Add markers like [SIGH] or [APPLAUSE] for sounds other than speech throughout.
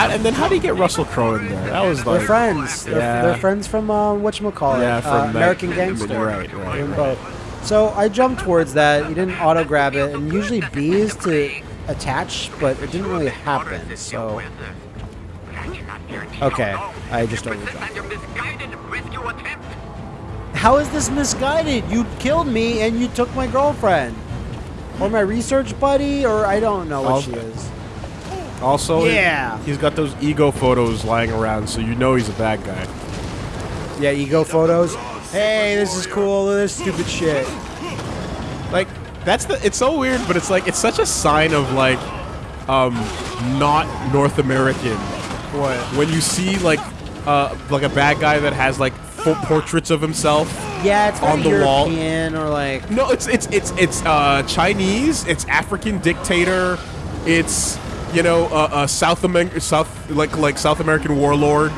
how, and then how do you get Russell Crowe in there? That was They're like friends. They're, yeah. they're friends from uh, whatchamacallit, Yeah, uh, from American Gangster. right, right, right. So I jumped towards that. He didn't auto grab it, and usually B is to attach, but it didn't really happen. So okay, I just overjumped. How is this misguided? You killed me and you took my girlfriend, or my research buddy, or I don't know what I'll- she is. Also, Yeah. he's got those ego photos lying around, so you know he's a bad guy. Yeah, ego photos. Hey, this is cool. This stupid shit. Like that's the. It's so weird, but it's like it's such a sign of like, um, not North American. What? When you see like, uh, like a bad guy that has like full portraits of himself. Yeah, it's On very the wall. European or like No, it's it's it's it's uh, Chinese. It's African dictator. It's you know uh, uh, South American South like like South American warlord.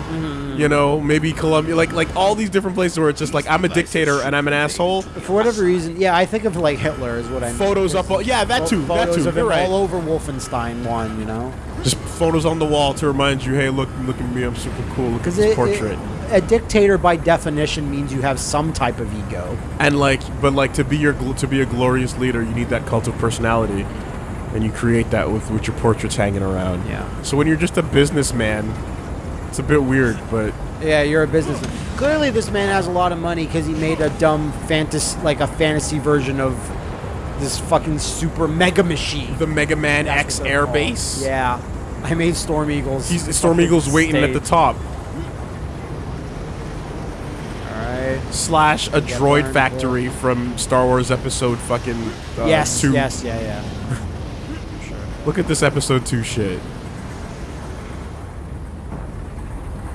You know maybe Colombia like like all these different places where it's just like I'm a dictator and I'm an asshole. for whatever reason. Yeah, I think of like Hitler is what I mean. Photos up, all, yeah, that too, that Photos too. of You're him right. all over Wolfenstein one. You know, Just photos on the wall to remind you, hey, look, look at me, I'm super cool. Look at because this portrait. a dictator by definition means you have some type of ego. and like, but like to be your to be a glorious leader, you need that cult of personality, and you create that with with your portraits hanging around. Yeah. So when you're just a businessman, it's a bit weird, but Yeah, you're a businessman. Clearly, this man has a lot of money because he made a dumb fantasy, like a fantasy version of this fucking super mega machine. the Mega Man That's X what they're Air. Base. Yeah, I made Storm Eagles. He's Storm Eagle's waiting at the top. All right. Slash a droid factory from Star Wars Episode fucking uh, yes. two. Yes. Yeah. Yeah. Look at this Episode two shit.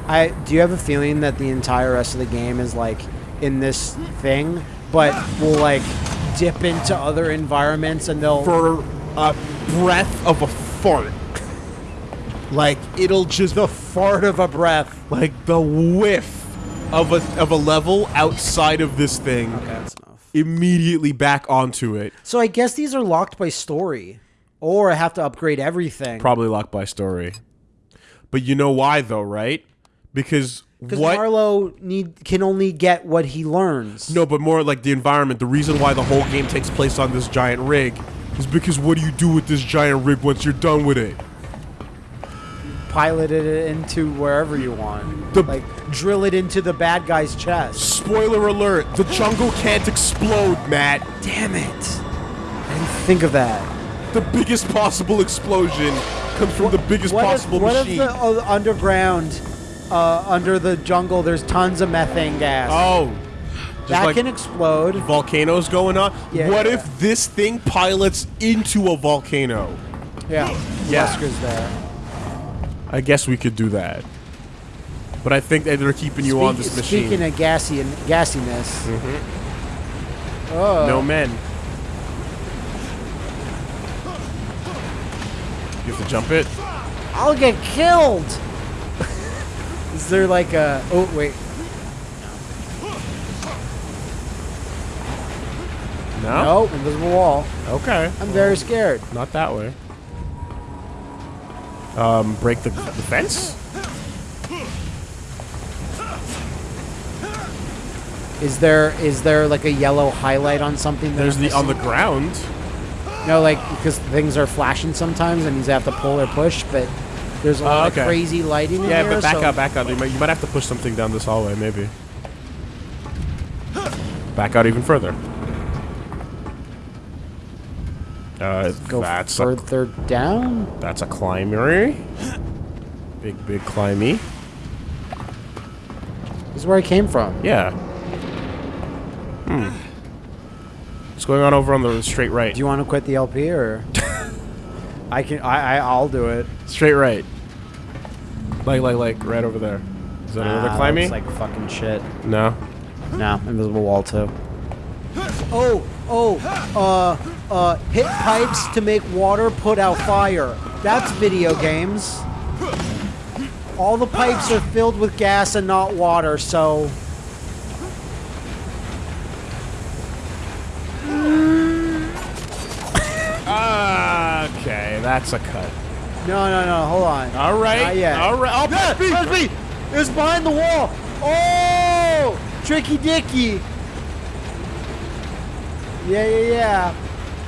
I do you have a feeling that the entire rest of the game is like in this thing, but will like dip into other environments and they'll for a breath of a fart. Like it'll just the fart of a breath. like the whiff of a of a level outside of this thing Okay, that's enough. immediately back onto it. So I guess these are locked by story, or I have to upgrade everything. Probably locked by story. But you know why though, right? Because Because what Marlowe need can only get what he learns. No, but more like the environment. The reason why the whole game takes place on this giant rig is because what do you do with this giant rig once you're done with it? pilot it into wherever you want. The- like drill it into the bad guy's chest. Spoiler alert, the jungle can't explode, Matt. Damn it! I didn't think of that. The biggest possible explosion comes from the biggest possible what machine. if the uh, underground, uh, under the jungle, there's tons of methane gas? oh, that like can explode. volcanoes going on. Yeah. What if this thing pilots into a volcano? Yeah, Yeah. Wesker's there. I guess we could do that. But I think they're keeping you on this machine. Speaking of gassy and gassiness. Oh. no men. You have to jump it. I'll get killed. [LAUGHS] Is there like a? Oh wait. No. No, invisible wall. Okay. I'm very scared. Not that way. Um, break the, the fence? Is there is there like a yellow highlight on something? There's I'm the on the ground. No, like because things are flashing sometimes, and you have to pull or push. But there's a lot Oh, of crazy lighting. in Yeah, here, but back so- out, back out. You might, you might have to push something down this hallway, maybe. Back out even further. Uh, Go that's a, further down. that's a climber. Big, big climby. This is where I came from. Yeah. Hmm. What's going on over on the straight right? Do you want to quit the LP or? [LAUGHS] I can. I, I. I'll do it. Straight right. Like, like, like, right over there. Is that another Ah, climbing? looks like fucking shit. no. No, invisible wall too. Oh, oh, uh, uh, hit pipes to make water put out fire. That's video games. All the pipes are filled with gas and not water, so. Ah, okay, that's a cut. No, no, no. Hold on. All right. Not yet. All right. Oh, Yeah, press B. press It was behind the wall. Oh, tricky dicky. Yeah, yeah, yeah.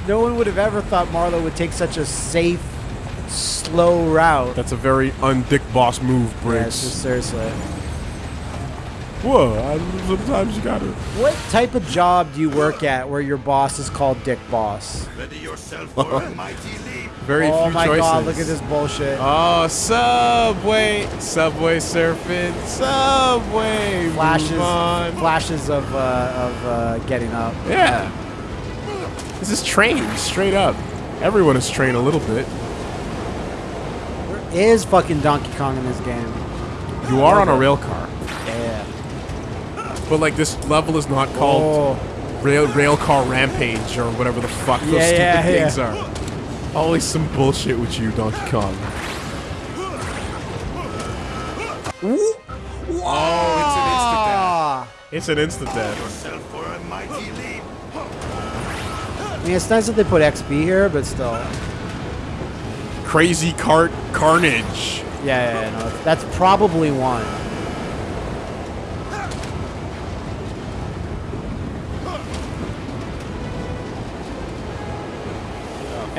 No one would have ever thought Marlo would take such a safe, slow route. That's a very undick boss move, Yeah, Briggs. just seriously. Whoa, I, sometimes you gotta. What type of job do you work at where your boss is called Dick Boss? Ready yourself [LAUGHS] for a mighty leap. Very oh few my choices. god, look at this bullshit. Oh, Subway, Subway surfing, Subway. flashes, move on. flashes of uh, of uh, getting up. Yeah. This is train straight up. Everyone is trained a little bit. There is fucking Donkey Kong in this game. You are on a rail car, Yeah. But like this level is not called Oh. rail rail car rampage or whatever the fuck those Yeah, stupid yeah, things yeah. are. Always some bullshit with you, Donkey Kong. Oh, ah. It's an instant death. Yourself for a mighty leap. I mean, it's nice that they put XP here, but still. Crazy cart carnage. Yeah, yeah, yeah, no, that's probably one.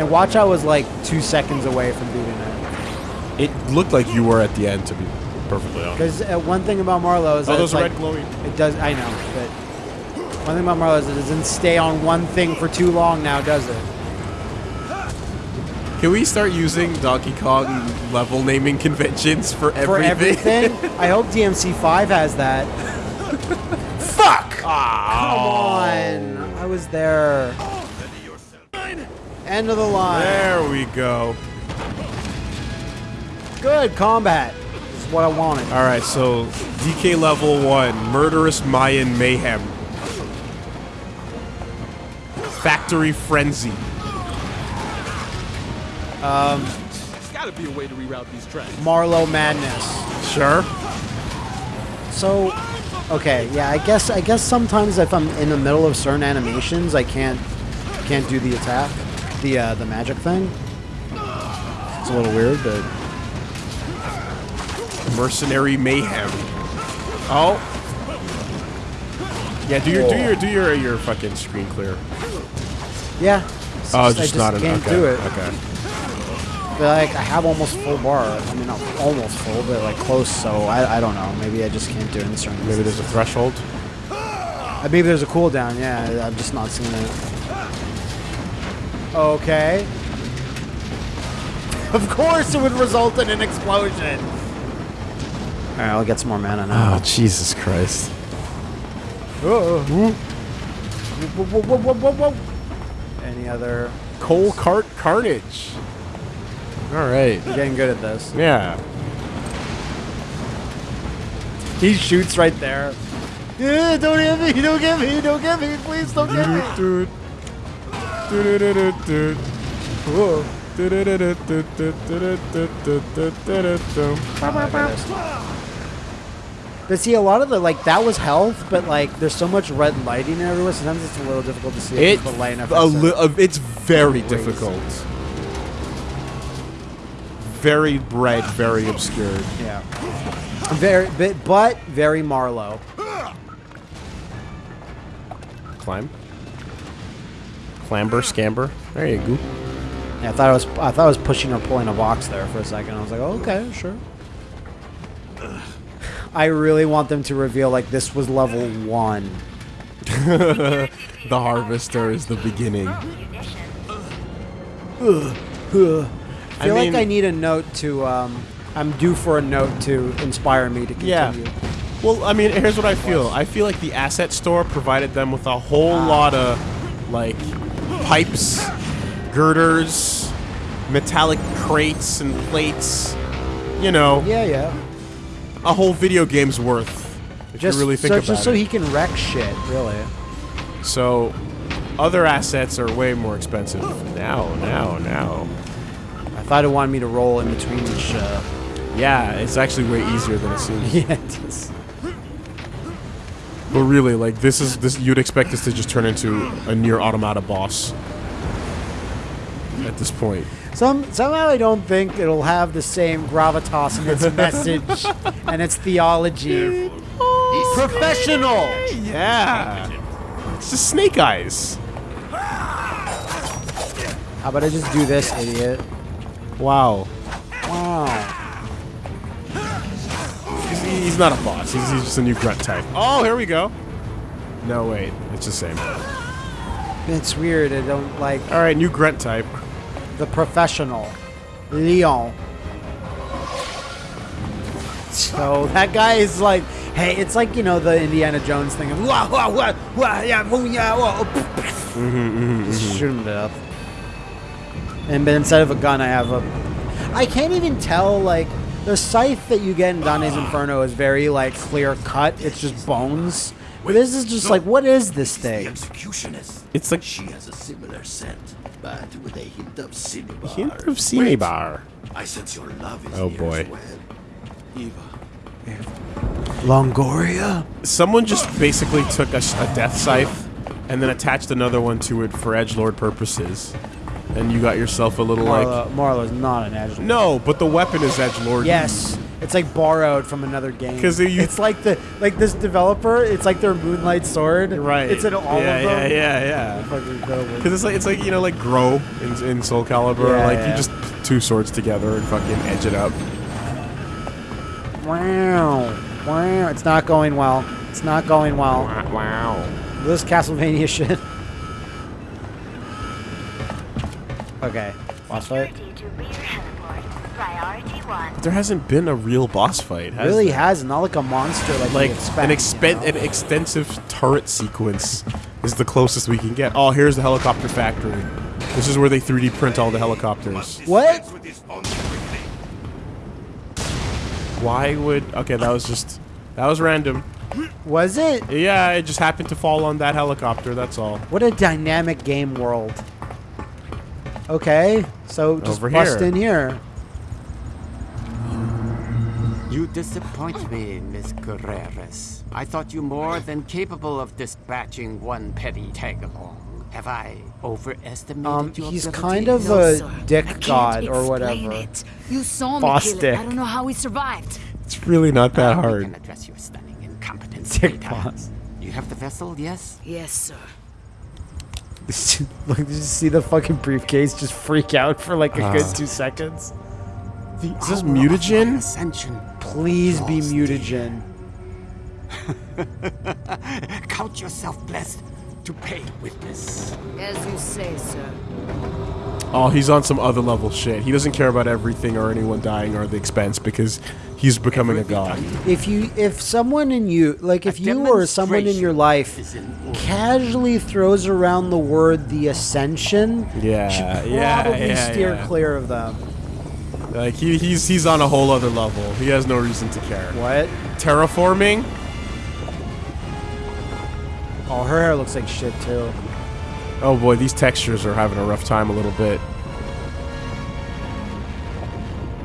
And Watch Out was like two seconds away from beating it. It looked like you were at the end, to be perfectly honest. Because uh, one thing about Marlo is Oh, that those it's like, red glowing. It does. I know, but one thing about Marlo is it doesn't stay on one thing for too long. Now, does it? Can we start using Donkey Kong level naming conventions for everything? For everything. [LAUGHS] I hope DMC5 has that. Fuck! Come on, I was there. Ready yourself. End of the line. There we go. Good combat. This is what I wanted. All right, so DK level one, murderous Mayan mayhem, factory frenzy. Um, There's gotta be a way to reroute these tracks. Marlow madness. Sure. So, okay, yeah, I guess I guess sometimes if I'm in the middle of certain animations, I can't can't do the attack, the uh, the magic thing. It's a little weird, but Mercenary mayhem. Oh. Yeah, do your do your do your your fucking screen clear. yeah. It's Oh, I just, not an can't okay. do it. Okay. But like I have almost full bar. I mean, not almost full, but like close. So I, I don't know. Maybe I just can't do it in certain. Maybe there's a threshold. Uh, Maybe there's a cooldown. Yeah, I'm just not seeing it. Okay. Of course, it would result in an explosion. All right, I'll get some more mana now. Oh Jesus Christ! Whoa. Whoa, whoa, whoa, whoa, whoa, whoa. Any other? Coal cart carnage. All right. We're getting good at this. Yeah. He shoots right there. Yeah, don't hit me! Don't get me! Don't get me! Please don't get me! Dude. Dude. Whoa. But see, a lot of the like that was health, but like there's so much red lighting everywhere. Sometimes it's a little difficult to see It, the light enough. a li- uh, it's very Crazy. difficult. Very bright, very obscured. yeah. Very, but, but very Marlow. Climb. Clamber, scamber. There you go. Yeah, I thought I was I thought I was pushing or pulling a box there for a second. I was like, oh, okay, sure. I really want them to reveal like this was level one. The harvester is the beginning. I feel I like I need a note to. Um, I'm due for a note to inspire me to continue. Yeah. Well, I mean, here's what I feel. I feel like the asset store provided them with a whole lot of, like, pipes, girders, metallic crates and plates. You know, Yeah, yeah. a whole video game's worth. If Just you really think so, about just so he can wreck shit, really. So, other assets are way more expensive. Now, now, now. I thought it wanted me to roll in between each. Uh, Yeah, it's actually way easier than it seems. [LAUGHS] yeah, it is. But really, like this is this you'd expect this to just turn into a Nier Automata boss. at this point. Some somehow I don't think it'll have the same gravitas in its [LAUGHS] message and its theology. Professional. Yeah. It's just Snake Eyes. How about I just do this, idiot? Wow. Wow. He's, not a boss. He's, he's just a new grunt type. Oh, here we go. No, wait. It's the same. It's weird. I don't like All right, new grunt type. the professional. Leon. So that guy is like, hey, it's like you know the Indiana Jones thing of wah wah wah wah yeah wah, yeah wah. Oh, mm-hmm, mm-hmm, mm-hmm. Just shoot him to death. And but instead of a gun, I have a. I can't even tell like the scythe that you get in Dante's Inferno is very like clear cut. It's just bones. But this is just like, what is this The thing? executionist. It's like She has a similar scent, but with a hint of cinnabar. hint of Cinnabar. I sense your love is Oh, here boy. as well. Eva. Longoria. Someone just basically took a death scythe and then attached another one to it for edge lord purposes, and you got yourself a little like. Marlo, Marlo's not an edge. No, but the weapon is edge lord. Yes, it's like borrowed from another game. 'Cause you- it's like the like this developer. It's like their Moonlight Sword. Right. It's in all yeah, of them. Yeah, yeah, yeah. Because it's like it's like you know like grow in, in Soul Calibur, Yeah, like yeah. you just two swords together and fucking edge it up. Wow, wow. It's not going well. It's not going well. Wow. This Castlevania [LAUGHS] shit. Okay, boss fight. Security to rear heliport. Priority one. There hasn't been a real boss fight. Has Really there? has not like a monster like, like expect, an you know? an extensive turret sequence is the closest we can get. Oh, here's the helicopter factory. This is where they 3D print all the helicopters. What? Dispense with this bond quickly. Why would? Okay, that was just that was random. Was it? Yeah, it just happened to fall on that helicopter. That's all. What a dynamic game world. Okay, so just Over bust here. in here. You disappoint me, Miss Carreras. I thought you more than capable of dispatching one petty tag-along. Have I overestimated Um, your he's ability? kind of No, a sir. dick I can't god or explain whatever. It. You saw Boss me kill dick. it. I don't know how he survived. It's really not that We hard. can address your stunning incompetence Dick later. boss. You have the vessel, yes? Yes, sir. [LAUGHS] like, did you see the fucking briefcase just freak out for like a Ah. good two seconds? Is this Power mutagen? Ascension. Please be mutagen. [LAUGHS] Count yourself blessed to pay witness. As you say, sir. Oh, he's on some other level shit. He doesn't care about everything or anyone dying or the expense because he's becoming a god. If you, if someone in you, like if you or someone in your life is in order. casually throws around the word the ascension, Yeah, you should yeah, probably yeah, steer yeah. clear of them. Like he, he's he's on a whole other level. He has no reason to care. What? Terraforming? Oh, her hair looks like shit too. Oh boy, these textures are having a rough time a little bit.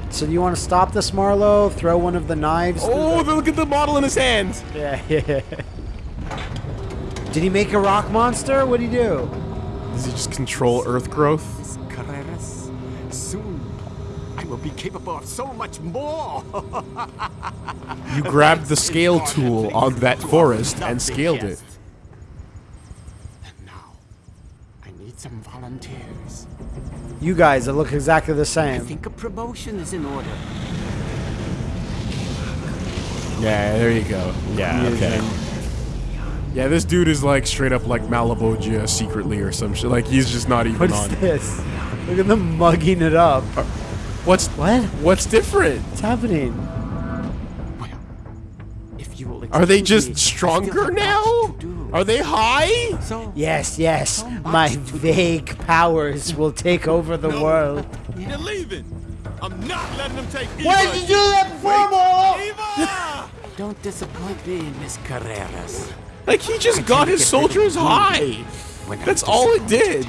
So do you want to stop this, Marlowe? Throw one of the knives. Oh, the- look at the model in his hand. yeah, [LAUGHS] yeah. Did he make a rock monster? What'd he do? Does he just control earth growth? Carreras, soon I will be capable of so much more. [LAUGHS] You grabbed the scale tool on that forest and scaled it. And now, I need some volunteers. You guys that look exactly the same. I same. think a promotion is in order. Yeah, there you go. Yeah, okay. Yeah, this dude is like straight up like Malebolgia secretly or some shit. Like he's just not even What on. is this? Look at them mugging it up. Uh, what's What? what's different? What's happening? Well, if you will Are they just me, stronger now? Much to do. Are they high? So, Yes, yes. So My to do. vague powers will take over the world. You're leaving. I'm not letting them take Eva. Why did you do that before, Marlo? Eva! [LAUGHS] don't disappoint me, Miss Carreras. Like he just got his soldiers high. That's all it did.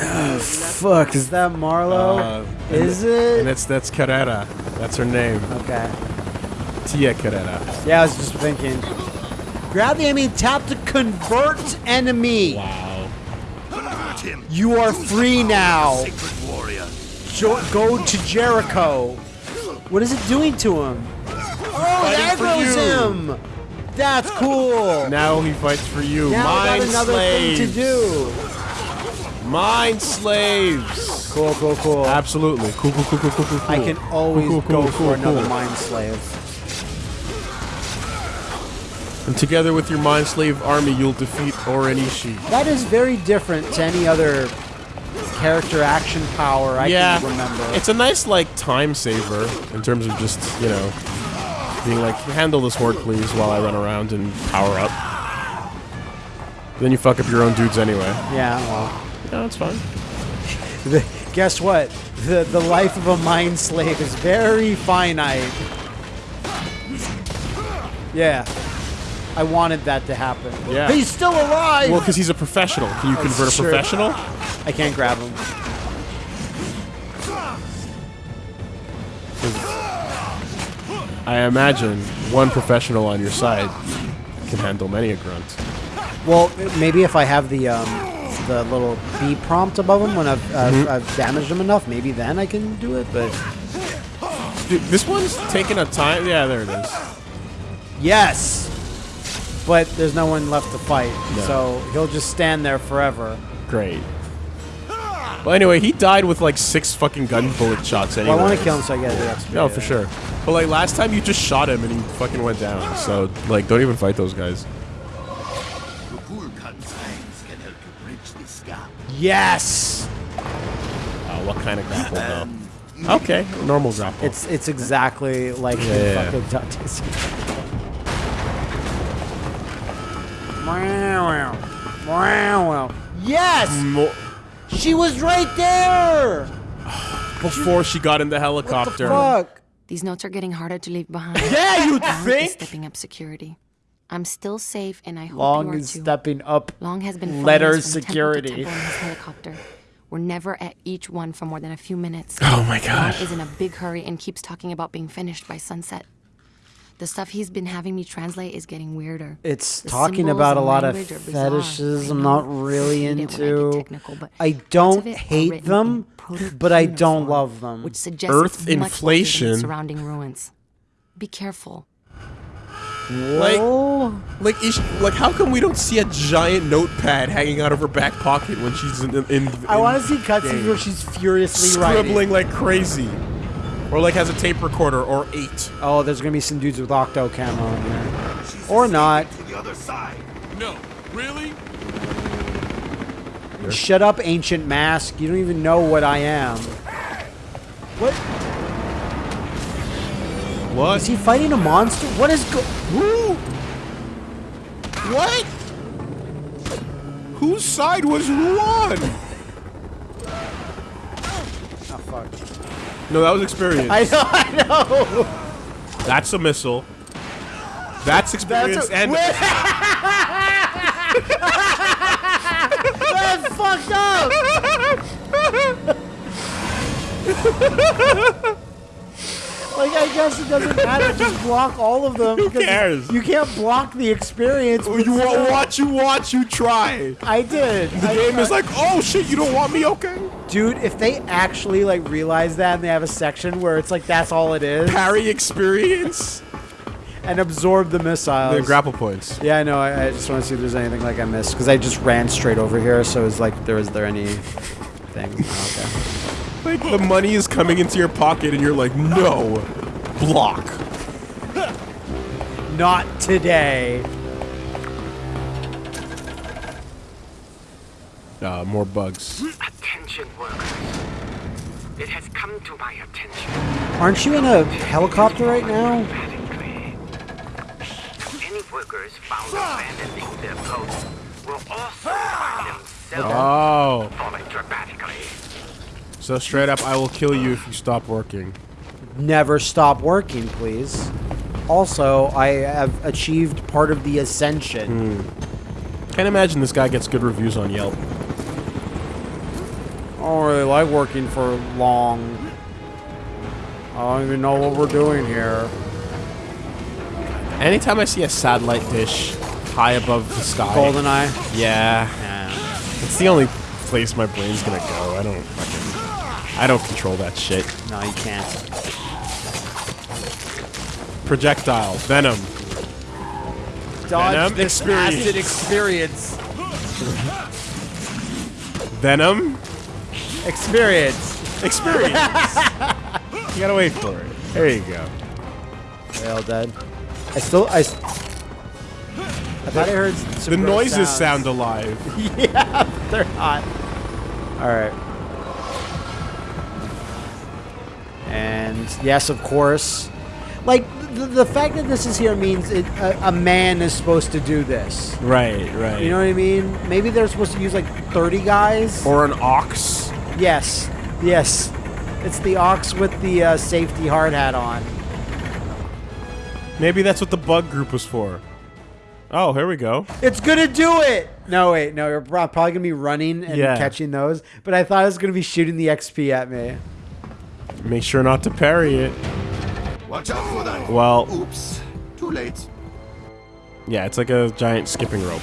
Oh, [SIGHS] Fuck, is that Marlo? Uh, is And it? that's that's Carrera. That's her name. Okay. Tia Carrera. Yeah, I was just thinking. Grab the enemy, tap to convert enemy. Wow. You are free now. Jo- go to Jericho. What is it doing to him? Oh, Fighting there for goes you. him. That's cool. Now he fights for you. Now Mind got another slaves. thing to do. Mind slaves. Cool, cool, cool. Absolutely. Cool, cool, cool, cool, cool, cool. I can always Cool, cool, go cool, for cool, another cool. mind slave. And together with your mind slave army, you'll defeat Orenishi. That is very different to any other character action power I yeah, can remember. it's a nice like time saver in terms of just you know being like handle this horde please while I run around and power up. Then you fuck up your own dudes anyway. yeah, well. No, it's fine. [LAUGHS] The, guess what? The the life of a mind slave is very finite. Yeah. I wanted that to happen. Yeah. He's still alive! Well, because he's a professional. Can you convert a sure. professional? I can't grab him. I imagine one professional on your side can handle many a grunt. Well, maybe if I have the um, the little B prompt above him when I've, uh, Mm-hmm. I've damaged him enough, maybe then I can do it. But Dude, this one's taking a time. Yeah, there it is. yes, but there's no one left to fight, No. so he'll just stand there forever. Great. Well, anyway, he died with like six fucking gun bullet shots anyway. Well, I want to kill him so I get the XP. No, for sure. But like last time, you just shot him and he fucking went down. So like, don't even fight those guys. The Vulcan signs can help you bridge this gap. Yes, Uh, what kind of grapple though? Okay, normal grapple. it's it's exactly like Yeah, the yeah, yeah. fucking Dante's. Wow, wow, wow. Yes, Mo- she was right there. before she got in the helicopter. What the helicopter. fuck? These notes are getting harder to leave behind. [LAUGHS] Yeah, you Long think? stepping up security. I'm still safe, and I hope Long you are is too. stepping up. Long has been flying letter security. Temple to temple in his helicopter. We're never at each one for more than a few minutes. Oh my god! Long god. is in a big hurry and keeps talking about being finished by sunset. The stuff he's been having me translate is getting weirder. It's The talking about a lot of language fetishes I I'm not really I hate I into. technical, but I don't of it are hate them, but I don't cuneiform, love them. Which suggests Earth much older than inflation. surrounding ruins. Be careful. Like, Oh, like, is, like, how come we don't see a giant notepad hanging out of her back pocket when she's in? in, in I want to see cutscenes where she's furiously scribbling writing. like crazy, or like has a tape recorder or eight. Oh, there's gonna be some dudes with octo camo in there, or not. To the other side. No, really? Shut up, ancient mask. You don't even know what I am. What? What? Is he fighting a monster? What is go? Who? What? Whose side was who on? Oh fuck! No, that was experience. I know, I know. That's a missile. That's experience a- and Wait. That's fucked up. [LAUGHS] like I guess it doesn't matter. Just block all of them. Who cares? You can't block the experience. Oh, you with watch, you watch, you try. I did. The game is like, oh shit, you don't want me? Okay. dude. If they actually like realize that and they have a section where it's like that's all it is, Parry experience. and absorb the missiles. the grapple points. Yeah, I know. I, I just want to see if there's anything like I missed because I just ran straight over here. So it's like, there is there any thing? Oh, okay. Like the money is coming into your pocket, and you're like, no, block. Not today. Uh, more bugs. Attention workers. It has come to my attention. Aren't you in a helicopter right now? Any workers found abandoning their posts will also find themselves Oh, falling dramatically. So straight up, I will kill you if you stop working. Never stop working, please. Also, I have achieved part of the ascension. Hmm. Can't imagine this guy gets good reviews on Yelp. I don't really like working for long. I don't even know what we're doing here. Anytime I see a satellite dish high above the sky, Goldeneye. yeah, Yeah. it's the only place my brain's gonna go. I don't fucking. I don't control that shit. No, you can't. Projectile, venom. Dodge Venom this experience. acid experience. Venom Experience. experience. [LAUGHS] you gotta wait for it. There you go. They all dead. I still I. I thought I heard some The noises sounds. sound alive. [LAUGHS] yeah, they're hot. All And yes, of course. Like the, the fact that this is here means it, a, a man is supposed to do this. Right, right. You know what I mean? Maybe they're supposed to use like 30 guys. or an ox. yes, yes. It's the ox with the uh, safety hard hat on. Maybe that's what the bug group was for. Oh, here we go. It's gonna do it. No, wait, no. You're probably gonna be running and Yeah. catching those. But I thought it was gonna be shooting the XP at me. Make sure not to parry it. Watch out for that. Well, Oops. Too late. yeah, it's like a giant skipping rope.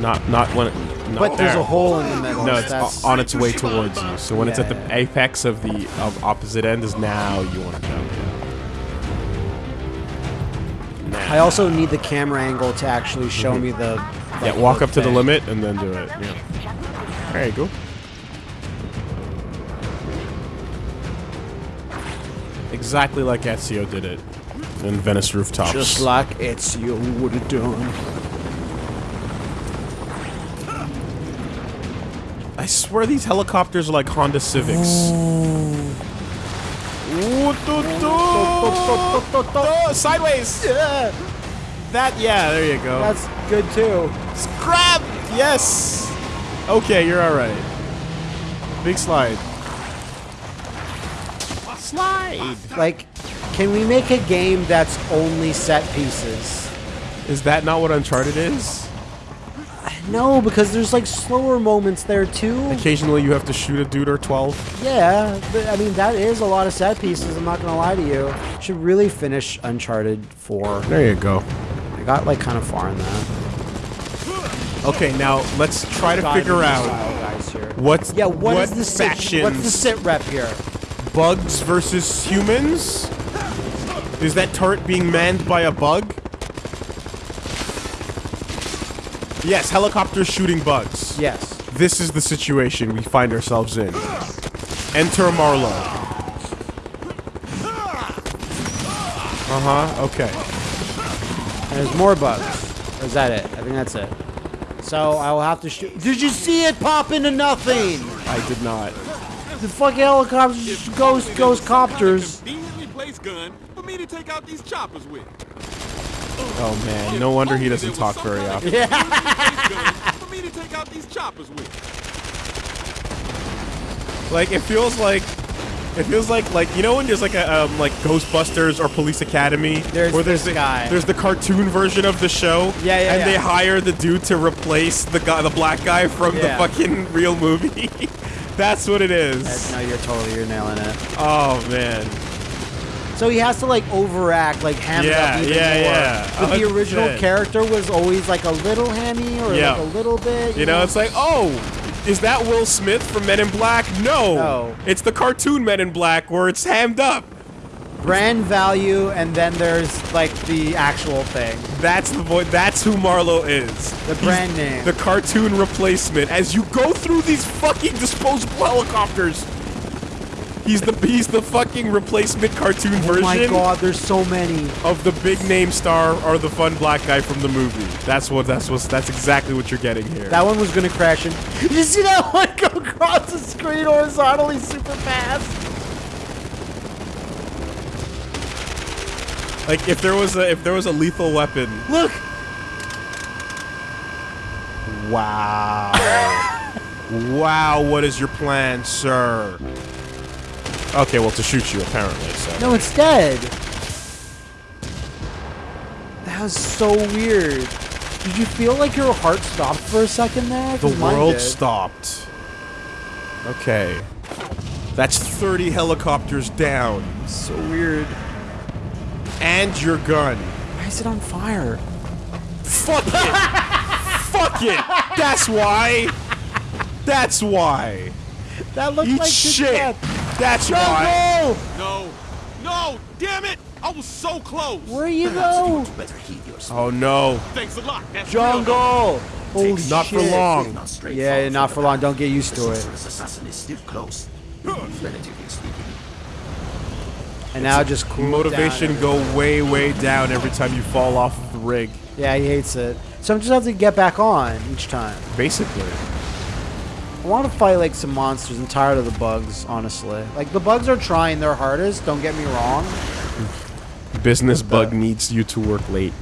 Not, not when. It, not But there's a hole in the middle. No, it's That's- on its way towards you. So when it's at the Yeah. apex of the of opposite end, is now you want to jump. I also need the camera angle to actually show mm-hmm. me the. Yeah, walk up to the limit and then do it. Yeah. There you go. Exactly like Ezio did it in Venice rooftops. Just like Ezio would have done. I swear these helicopters are like Honda Civics. Ooh, do, do, do, Sideways. Yeah, That yeah, there you go. that's good too. Scrap! Yes! Okay, you're alright. Big slide. Slide! Like, can we make a game that's only set pieces? Is that not what Uncharted is? No, because there's like slower moments there too. Occasionally you have to shoot a dude or 12. Yeah, but, I mean that is a lot of set pieces. I'm not gonna lie to you. Should really finish Uncharted 4. There you go. I got like kind of far in that. Okay, now let's try to Diving figure out guys here. what's Yeah, what is the sit? factions, What's the sit rep here? Bugs versus humans? Is that turret being manned by a bug? Yes, helicopters shooting bugs. Yes. This is the situation we find ourselves in. Enter Marlowe. Uh-huh, okay. And there's more bugs. Or is that it? I think that's it. So I will have to shoot. Did you see it pop into nothing? I did not. The fucking helicopters, just ghost, ghost copters. Conveniently placed gun for me to take out these choppers with. Oh man, no wonder he doesn't talk very often. Yeah. [LAUGHS] for me to take out these choppers with. Like it feels like it feels like like you know when there's like a um, like Ghostbusters or Police Academy There's where there's this the guy. there's the cartoon version of the show Yeah, yeah, and yeah. they hire the dude to replace the guy the black guy from Yeah. the fucking real movie. [LAUGHS] That's what it is. No, you're totally, you're nailing it. Oh man. So he has to like overact, like ham Yeah, it up even yeah, more. yeah. But the original 100%. character was always like a little hammy or Yeah. like a little bit. You know, it's like, oh, is that Will Smith from Men in Black? No. No. It's the cartoon Men in Black where it's hammed up. Brand value, and then there's like the actual thing. That's the voice. That's who Marlowe is. The brand name. The cartoon replacement. As you go through these fucking disposable helicopters, he's the he's the fucking replacement cartoon Oh version my god, there's so many. of the big name star or the fun black guy from the movie. That's what that's what that's exactly what you're getting here. That one was gonna crash and Did [LAUGHS] you see that one go across the screen horizontally super fast? Like if there was a if there was a lethal weapon. Look! Wow. wow, what is your plan, sir? Okay, well to shoot you apparently, so. No, it's dead. That was so weird. Did you feel like your heart stopped for a second there? The world stopped. Okay. That's 30 helicopters down. So weird. And your gun. Why is it on fire? Fuck it! fuck it. That's why. That's why. That looks Eat like shit. death. That's why. Jungle! No. No. Damn it. I was so close. Where you go? Better heed yourself. Oh no. Thanks a lot. That's. Jungle! Holy Not for long. Not Yeah, not for long. Don't get used The to it. sorceress assassin is still close. Relatively speaking. And now just cool Motivation go way, way down every time you fall off of the rig. Yeah, he hates it. So I'm just have to get back on each time. Basically. I want to fight like some monsters. I'm tired of the bugs, honestly. Like the bugs are trying their hardest. Don't get me wrong. Business What bug the- needs you to work late.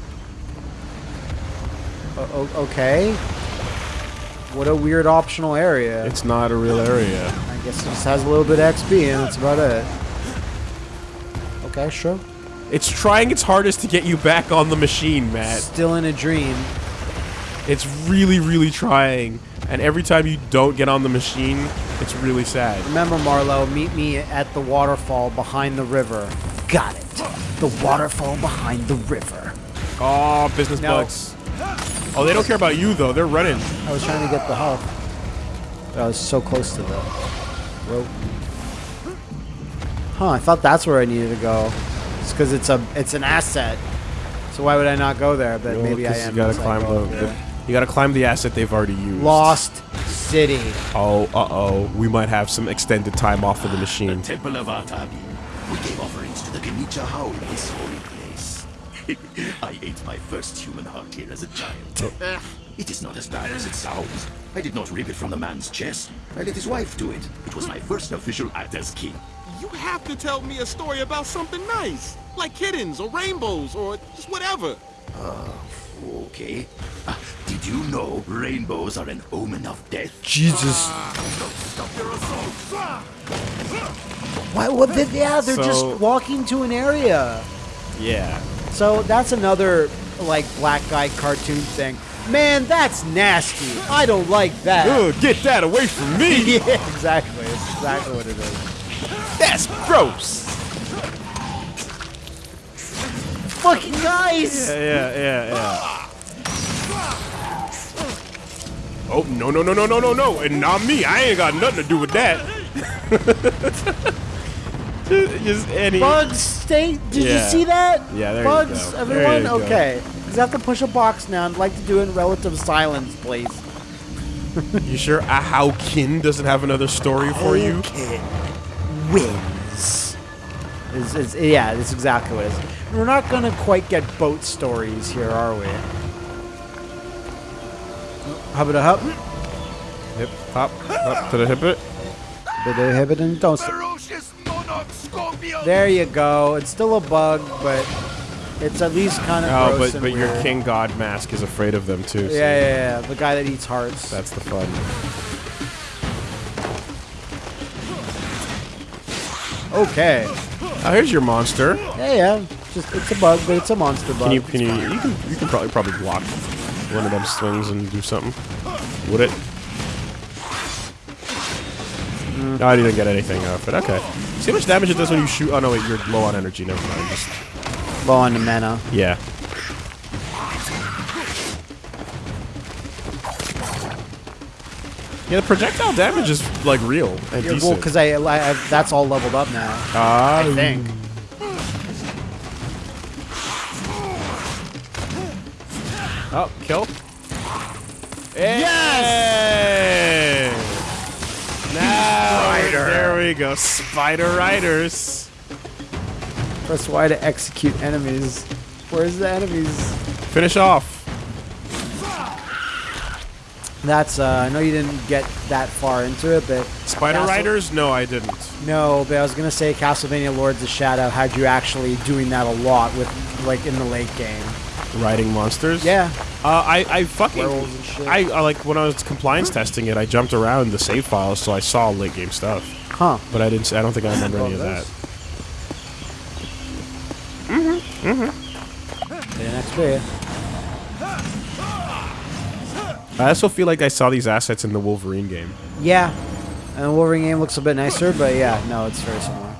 Uh, o- okay. What a weird optional area. It's not a real area. I guess it just has a little bit of XP and that's about it. Okay, sure. It's trying its hardest to get you back on the machine, Matt. Still in a dream. It's really, really trying. And every time you don't get on the machine, it's really sad. Remember, Marlo, meet me at the waterfall behind the river. Got it. The waterfall behind the river. Oh, business No. bugs. Oh, they don't care about you though. They're running. I was trying to get the health. I was so close to the rope. Huh, I thought that's where I needed to go. It's because it's a it's an asset. So why would I not go there? But Well, maybe I 'cause am. You gotta climb go the, the- You gotta climb the asset they've already used. Lost City. Oh, uh oh. We might have some extended time off of the machine. Temple of Atabi. We gave offerings to the Kenicha Hau in this holy place. [LAUGHS] I ate my first human heart here as a child. Eh, it is not as bad as it sounds. I did not rip it from the man's chest. I let his wife do it. It was my first official act as king. You have to tell me a story about something nice, like kittens or rainbows or just whatever. Uh, Okay. Ah, did you know rainbows are an omen of death? Jesus. Don't stop your assault. Why? What? They, yeah, they're So- just walking to an area. Yeah. So that's another like black guy cartoon thing. Man, that's nasty. I don't like that. Ugh, get that away from me! [LAUGHS] yeah, exactly. It's exactly what it is. That's gross! Fucking guys. Yeah, yeah, yeah, yeah. Oh, no, no, no, no, no, no, no. And not me. I ain't got nothing to do with that. [LAUGHS] Just any. Bugs, stay. Did Yeah. you see that? Yeah, there you Bugs, go. everyone. There you go. okay. Because I have to push a box now. I'd like to do it in relative silence, please. You sure uh, Ahaukin doesn't have another story for you? Okay. Wins. Is, is, yeah, that's exactly what it is. We're not gonna quite get boat stories here, are we? Hubba da hub. Hip, hop, up to the hip it. Bida hibbit and don't. st- Ferocious monarch scorpion! There you go. It's still a bug, but it's at least kind of Oh, gross but, and but your king god mask is afraid of them too. Yeah, so yeah, yeah. The guy that eats hearts. That's the fun. Okay. Oh, here's your monster. Yeah, yeah. Just it's a bug, but it's a monster bug. Can you can you you can you can probably probably block one of them swings and do something? Would it? Mm. No, I didn't get anything out of it. Okay. See how much damage it does when you shoot? Oh no, wait, you're low on energy. Never mind. Just Low on the mana. yeah. Yeah, the projectile damage is like real and Yeah, well, because I, I, I that's all leveled up now. Ah, I think. Oh, kill. Yes! Now, there we go. Spider Riders. Press Y to execute enemies. Where's the enemies? Finish off. That's uh, I know you didn't get that far into it, but Spider Castle- Riders? No, I didn't. No, but I was gonna say Castlevania Lords of Shadow had you actually doing that a lot with like in the late game. Riding monsters? Yeah. Uh, I, I fucking. Werewolves and shit. I, I like when I was compliance testing it. I jumped around the save files, so I saw late game stuff. Huh. But I didn't. I don't think I remember any of Well, that. The next video. I also feel like I saw these assets in the Wolverine game. Yeah. And Wolverine game looks a bit nicer, but yeah, no, it's very similar.